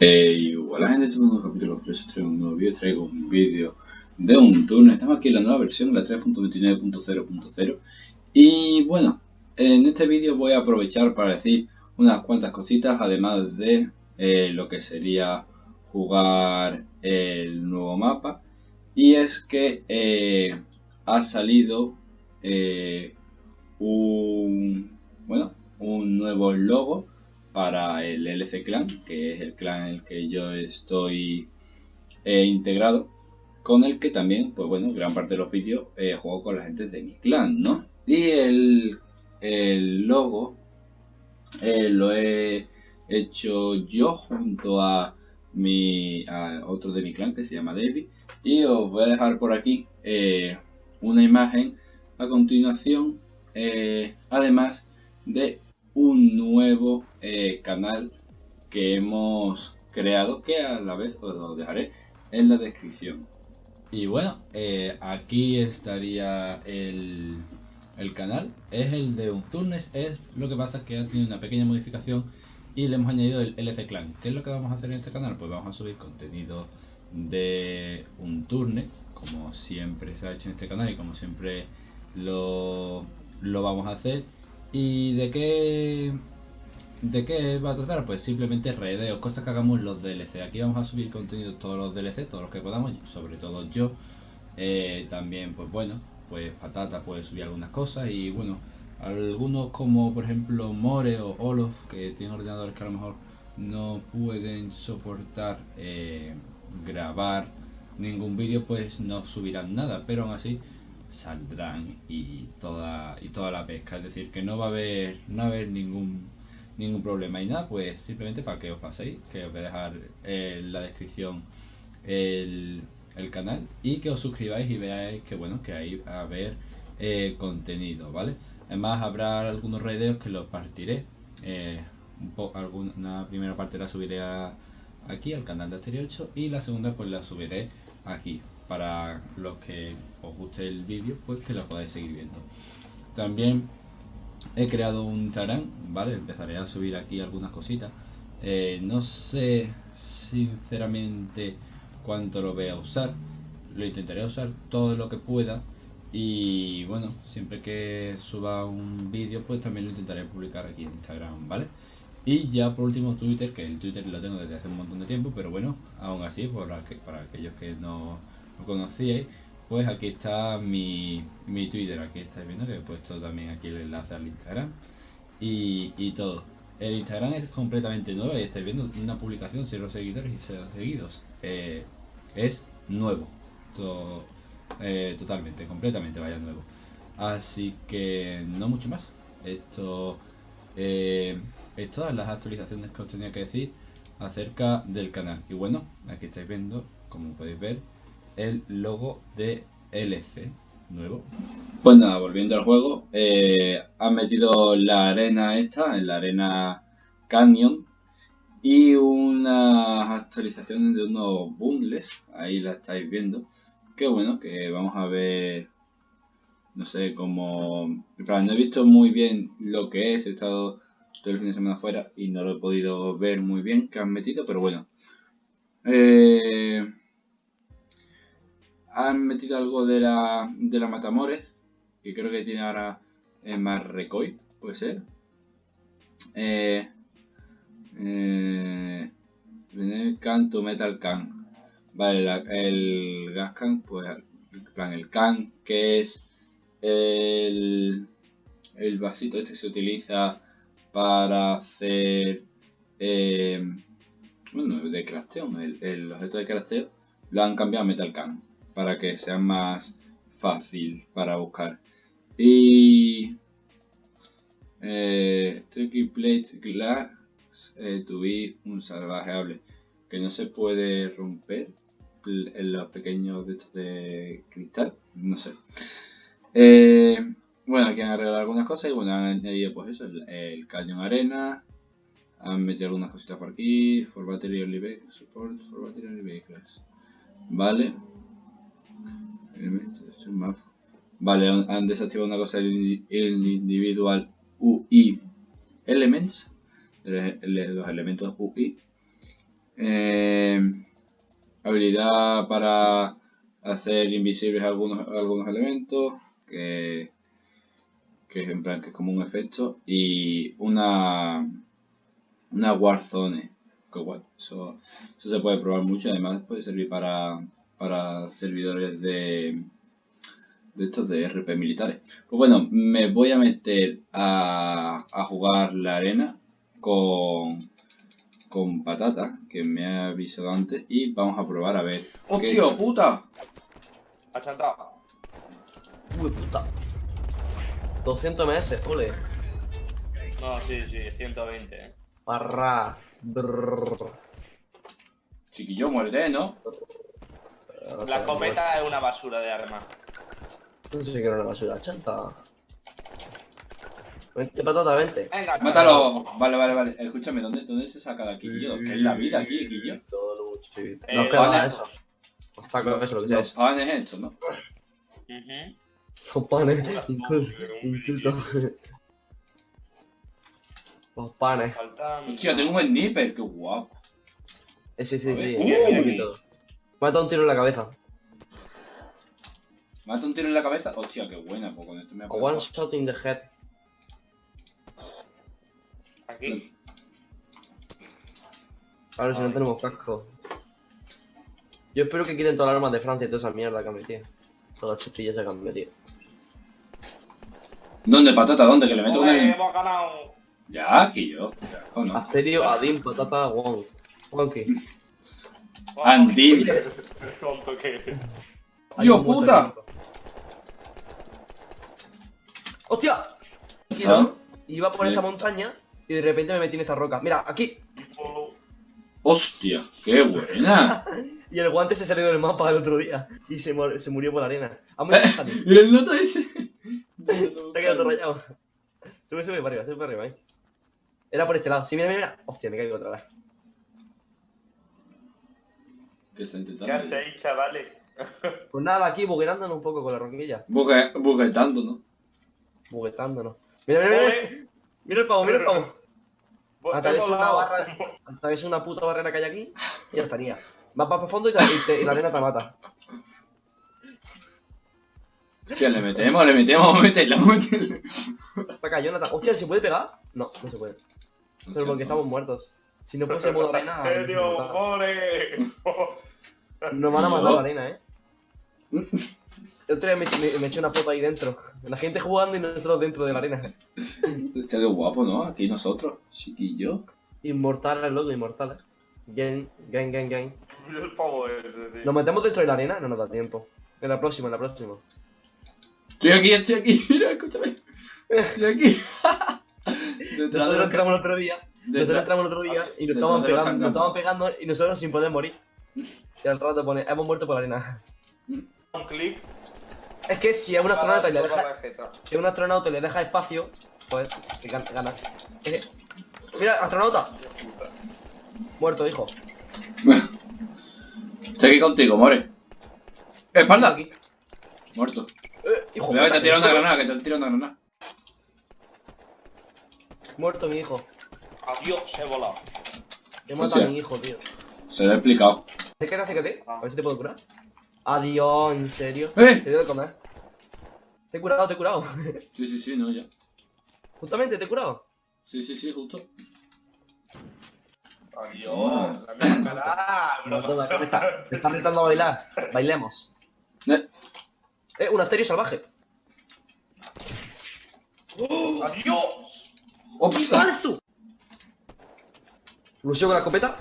Eh, hola gente, este es un nuevo capítulo, eso traigo un nuevo vídeo, traigo un vídeo de un turno, estamos aquí en la nueva versión, la 3.29.0.0 y bueno, en este vídeo voy a aprovechar para decir unas cuantas cositas, además de eh, lo que sería jugar el nuevo mapa. Y es que eh, ha salido eh, un bueno un nuevo logo para el LC Clan, que es el clan en el que yo estoy eh, integrado, con el que también, pues bueno, gran parte de los vídeos eh, juego con la gente de mi clan, ¿no? Y el, el logo eh, lo he hecho yo junto a mi a otro de mi clan que se llama David y os voy a dejar por aquí una imagen a continuación además de un nuevo eh, canal que hemos creado que a la vez os lo dejaré en la descripción. Y bueno eh, aquí estaría el, el, canal es el de un turnes es lo que pasa que ha tenido una pequeña modificación y le hemos añadido el LC Clan. ¿qué es lo que vamos a hacer en este canal? pues vamos a subir contenido de un turne como siempre se ha hecho en este canal y como siempre lo, lo vamos a hacer ¿Y de qué, de qué va a tratar? Pues simplemente redeos, cosas que hagamos los DLC. Aquí vamos a subir contenido todos los DLC, todos los que podamos, sobre todo yo. Eh, también, pues bueno, pues Patata puede subir algunas cosas y bueno, algunos como por ejemplo More o Olof, que tienen ordenadores que a lo mejor no pueden soportar eh, grabar ningún vídeo, pues no subirán nada, pero aún así saldrán y toda y toda la pesca. Es decir que no va a haber no a haber ningún ningún problema. Y nada pues simplemente para que os paséis que os voy a dejar en la descripción el, el canal y que os suscribáis y veáis que bueno que ahí va a haber eh, contenido vale además habrá algunos redeos que los partiré. Eh, un poco alguna primera parte la subiré aquí al canal de Asterio 8 y la segunda pues la subiré aquí para los que os guste el vídeo pues que lo podáis seguir viendo. También he creado un Instagram vale empezaré a subir aquí algunas cositas. Eh, no sé sinceramente cuánto lo voy a usar. Lo intentaré usar todo lo que pueda. Y bueno siempre que suba un vídeo pues también lo intentaré publicar aquí en Instagram vale y ya por último Twitter que el Twitter lo tengo desde hace un montón de tiempo pero bueno aún así para, para aquellos que no conocíais, pues aquí está mi, mi Twitter, aquí estáis viendo que he puesto también aquí el enlace al Instagram y, todo. El Instagram es completamente nuevo y estáis viendo una publicación, cero seguidores y cero seguidos. Eh, es nuevo, todo, eh, totalmente, completamente vaya nuevo. Así que no mucho más. Esto eh, es todas las actualizaciones que os tenía que decir acerca del canal. Y bueno, aquí estáis viendo, como podéis ver, el logo de LC nuevo. Pues nada, volviendo al juego, eh, han metido la arena esta, en la arena Canyon, y unas actualizaciones de unos bundles, ahí la estáis viendo, que bueno, que vamos a ver, no sé, como, no he visto muy bien lo que es, he estado todo el fin de semana afuera y no lo he podido ver muy bien que han metido, pero bueno. Eh, han metido algo de la, de la Matamores, que creo que tiene ahora más recoil, puede ser. Eh, eh, can metal can. Vale, el gas can, pues plan el can, que es el, el vasito este se utiliza para hacer eh, bueno, de crafteo, el, el objeto de crafteo lo han cambiado a metal can para que sea más fácil para buscar. Y eh, Plate Glass eh, tuve un salvajeable que no se puede romper en los pequeños de estos de cristal, no sé. Eh, bueno, aquí han arreglado algunas cosas y bueno, han añadido pues eso, el, cañón arena, han metido algunas cositas por aquí, for battery only vehicles, support for battery only vehicles. Vale, Vale, han desactivado una cosa el, individual UI Elements, los elementos UI, Eh, habilidad para hacer invisibles algunos, algunos elementos, que, que es en plan que es como un efecto, y una, una Warzone, que bueno, eso, eso se puede probar mucho, además puede servir para, para servidores de, de estos de RP militares. Pues bueno, me voy a meter a, a jugar la arena con, con patata, que me ha avisado antes, y vamos a probar a ver. ¡Hostia, puta! Achantado. Uy, puta. 200 ms, ole. No, sí, sí, 120. eh. Barra. Brrr. Chiquillo, muerte, ¿no? La cometa es una basura de arma. No sé si quiero una basura, chanta. Vente, patata, vente. Venga, Mátalo. Vale, vale, vale. Escúchame, ¿dónde, dónde se saca de aquí, Guillo? ¿Qué es la vida aquí, Guillo? Todo luchito. Eh, Nos queda eso. Los tacos, eso, lo que Los eso. panes estos, ¿no? Ujú. Los panes, inculto. inculto. Los panes. Faltan. Hostia, tengo un sniper, qué guapo. Eh, sí, sí, A sí. Uy. Dado un tiro en la cabeza. ¿Mata un tiro en la cabeza? Hostia, qué buena, pues con esto me ha A one shot in the head. Aquí. A ver si no tenemos casco. Yo espero que quiten todas las armas de Francia y toda esa mierda que han metido. Todas las chustillas que han metido. ¿Dónde, patata? ¿Dónde? Que le meto una... hemos ganado. Ya, aquí yo. Ya, ¿o no? Asterio, Adin, Patata, Wong. Wonky. Andim. Tonto que eres. Hay ¡Yo, un muerto puta! ¡Hostia! ¿Ah? Iba por Sí. esta montaña y de repente me metí en esta roca. Mira, aquí. ¡Hostia! ¡Qué buena! Y el guante se salió del mapa el otro día. Y se, se murió por la arena. Ha muerto Adin. ¿Y el noto ese? Se ha quedado todo rayado. Sube, sube para arriba, sube para arriba, eh. Era por este lado. Sí, mira, mira, mira. Hostia, me caigo otra vez. ¿Qué está ¿Qué intentando? hacéis, chavales? Pues nada, aquí bugueándonos un poco con la roquilla. Bugue- Buguetando, ¿no? Buguetándonos. Mira, mira, mira. Mira el pavo, mira el pavo. Atraviesa hemos una barra. Atraviesa una puta barrera que hay aquí y ya estaría. Vas para el fondo y, te- y la arena te mata. Hostia, le metemos, le metemos, vamos a meterle, vamos a meterle. Está acá, Jonathan. Hostia, ¿se puede pegar? No, no se puede. Pero porque estamos muertos. Si no fuese modo arena, ¿En serio, more? nos van a matar la arena, eh. El otro día me, me, me eché una foto ahí dentro. La gente jugando y nosotros dentro de la arena. Hostia, qué guapo, ¿no? Aquí nosotros, chiquillo. Inmortales, loco, inmortales. Gang, gang, gang, gang. Mira el pavo ese, tío. ¿Nos metemos dentro de la arena? No nos da tiempo. En la próxima, en la próxima. Estoy aquí, estoy aquí, mira, escúchame. Estoy aquí. Detrás de Nosotros entramos el otro día. Nosotros entramos el otro día y nos estaban pegando, nos canganos. estaban pegando y nosotros sin poder morir. Y al rato pone, hemos muerto por la arena. Un clic. Es que si a un astronauta y le deja, si a un astronauta le deja espacio, pues gan- gana. Mira, astronauta. Muerto, hijo. Estoy aquí contigo, more. ¡Espalda! Aquí. Muerto. Eh, hijo. Cuidado que te han tirado una granada, que te han tirado una granada. Muerto mi hijo. Adiós, he volado. He matado a mi hijo, tío. Se lo he explicado. Acércate, acércate. A ver si te puedo curar. Adiós, en serio. ¡Eh! Te doy de comer. Te he curado, te he curado. Sí, sí, sí, no, ya. Justamente, te he curado. Sí, sí, sí, justo. Adiós. La misma cara. No, me está, me está retando a bailar. Bailemos. Eh, Eh, un asterio salvaje. Adiós. ¡Ops! ¡Falso! Lucio con la escopeta.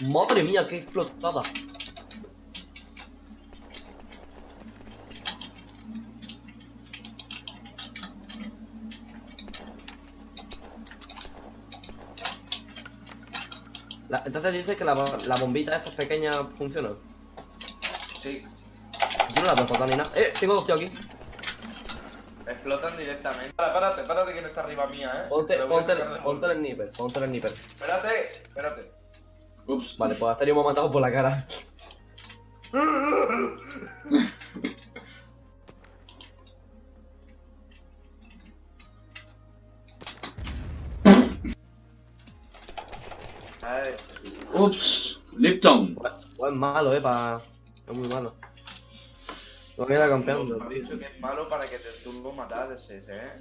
Madre mía, qué explotada. La- entonces dices que la, la bombita estas pequeñas funcionan. Sí. Yo no la veo explotar ni nada. Eh, tengo dos tíos aquí. Explotan directamente. Para, párate, párate que no está arriba mía, eh. Ponte, ponte, de ponte el sniper, ponte el sniper. Espérate, espérate. Ups. Vale, pues Asterio me ha matado por la cara. Ay, Ups, Lipton. Pues es malo, eh, pa... Es muy malo. No queda campeando, me han dicho que es malo para que te turbo matar ese, ¿eh?